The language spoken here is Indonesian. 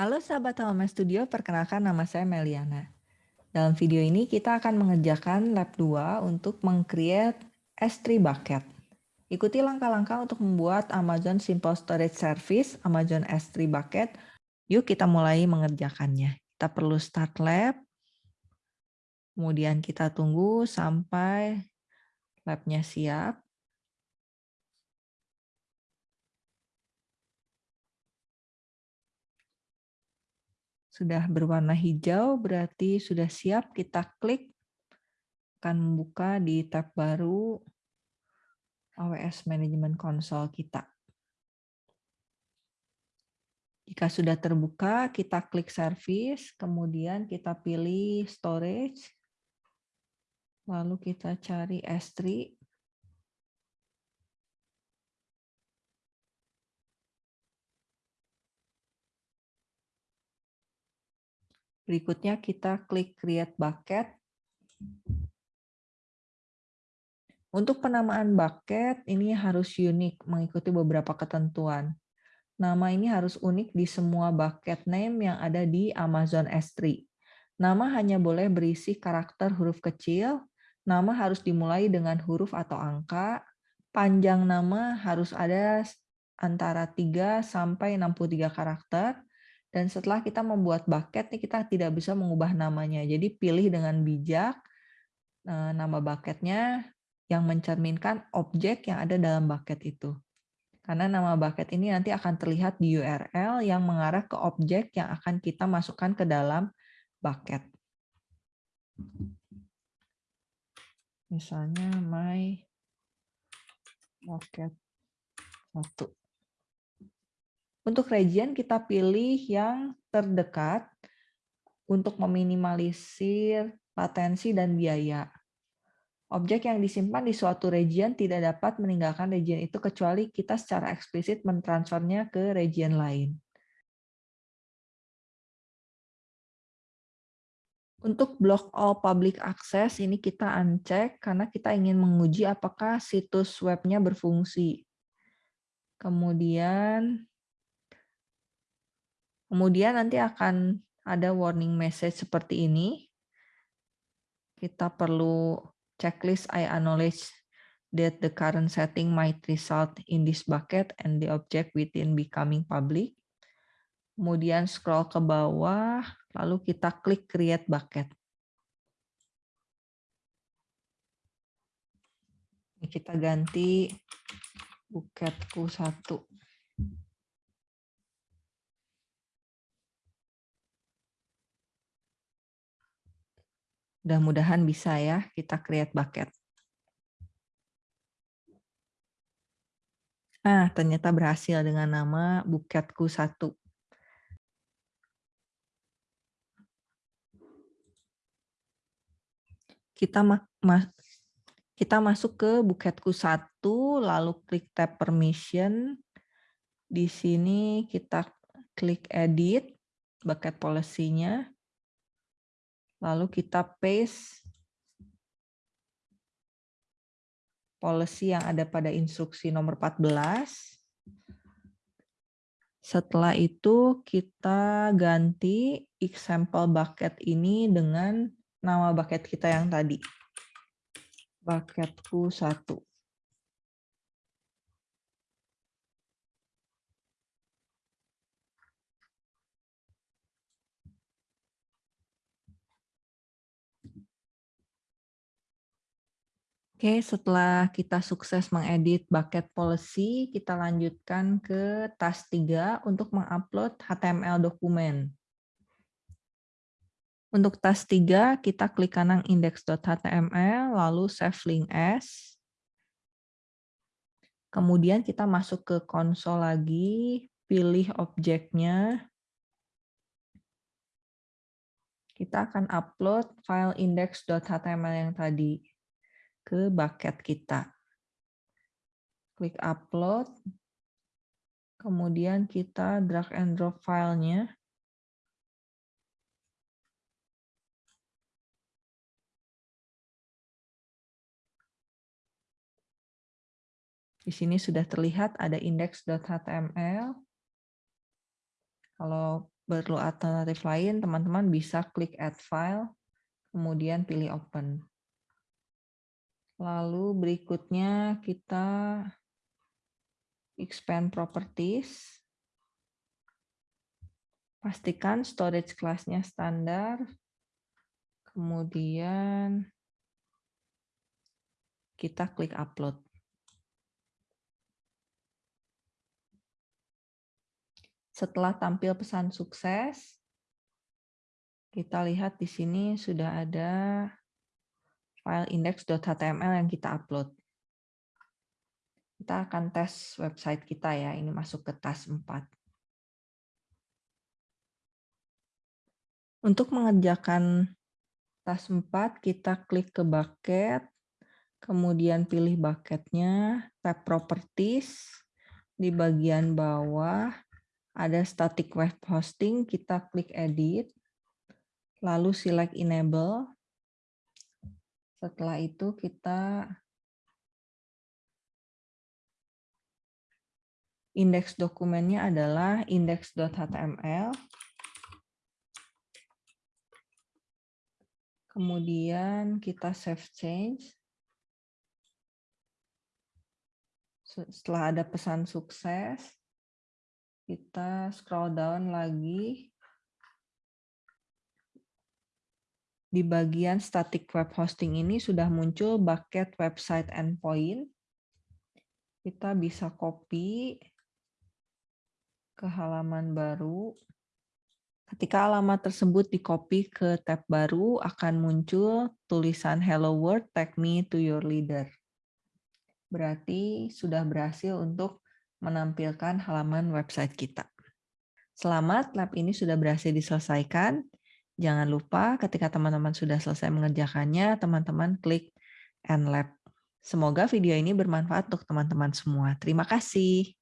Halo sahabat Home Studio, perkenalkan nama saya Meliana. Dalam video ini kita akan mengerjakan lab 2 untuk meng-create S3 bucket. Ikuti langkah-langkah untuk membuat Amazon Simple Storage Service Amazon S3 bucket. Yuk kita mulai mengerjakannya. Kita perlu start lab. Kemudian kita tunggu sampai labnya siap. Sudah berwarna hijau berarti sudah siap kita klik akan membuka di tab baru AWS Management Console kita. Jika sudah terbuka, kita klik service, kemudian kita pilih storage, lalu kita cari S3, Berikutnya kita klik Create Bucket. Untuk penamaan bucket, ini harus unik, mengikuti beberapa ketentuan. Nama ini harus unik di semua bucket name yang ada di Amazon S3. Nama hanya boleh berisi karakter huruf kecil, nama harus dimulai dengan huruf atau angka, panjang nama harus ada antara 3 sampai 63 karakter, dan setelah kita membuat bucket, nih kita tidak bisa mengubah namanya. Jadi pilih dengan bijak eh, nama bucketnya yang mencerminkan objek yang ada dalam bucket itu. Karena nama bucket ini nanti akan terlihat di URL yang mengarah ke objek yang akan kita masukkan ke dalam bucket. Misalnya my bucket satu. Untuk region kita pilih yang terdekat untuk meminimalisir latensi dan biaya. Objek yang disimpan di suatu region tidak dapat meninggalkan region itu kecuali kita secara eksplisit mentransfernya ke region lain. Untuk blok all public access ini kita uncheck karena kita ingin menguji apakah situs webnya berfungsi. Kemudian Kemudian nanti akan ada warning message seperti ini. Kita perlu checklist I acknowledge that the current setting might result in this bucket and the object within becoming public. Kemudian scroll ke bawah, lalu kita klik create bucket. Kita ganti bucketku satu. Mudah-mudahan bisa ya kita create bucket. Ah, ternyata berhasil dengan nama buketku satu. Kita ma ma kita masuk ke buketku satu, lalu klik tab permission. Di sini kita klik edit bucket policy-nya. Lalu kita paste policy yang ada pada instruksi nomor 14. Setelah itu kita ganti example bucket ini dengan nama bucket kita yang tadi. Bucketku satu. Oke, setelah kita sukses mengedit bucket policy, kita lanjutkan ke task 3 untuk mengupload HTML dokumen. Untuk task 3, kita klik kanan index.html, lalu save link as. Kemudian kita masuk ke konsol lagi, pilih objeknya. Kita akan upload file index.html yang tadi ke bucket kita. Klik upload, kemudian kita drag and drop filenya. Di sini sudah terlihat ada index.html. Kalau perlu alternatif lain, teman-teman bisa klik Add File, kemudian pilih Open. Lalu berikutnya kita expand properties. Pastikan storage kelasnya standar. Kemudian kita klik upload. Setelah tampil pesan sukses, kita lihat di sini sudah ada file index.html yang kita upload. Kita akan tes website kita ya, ini masuk ke task 4. Untuk mengerjakan task 4, kita klik ke bucket, kemudian pilih bucketnya, tab properties, di bagian bawah ada static web hosting, kita klik edit, lalu select enable, setelah itu kita indeks dokumennya adalah index.html. Kemudian kita save change. Setelah ada pesan sukses, kita scroll down lagi di bagian static web hosting ini sudah muncul bucket website endpoint. Kita bisa copy ke halaman baru. Ketika alamat tersebut di-copy ke tab baru, akan muncul tulisan Hello World, tag me to your leader. Berarti sudah berhasil untuk menampilkan halaman website kita. Selamat, lab ini sudah berhasil diselesaikan. Jangan lupa ketika teman-teman sudah selesai mengerjakannya, teman-teman klik End Lab. Semoga video ini bermanfaat untuk teman-teman semua. Terima kasih.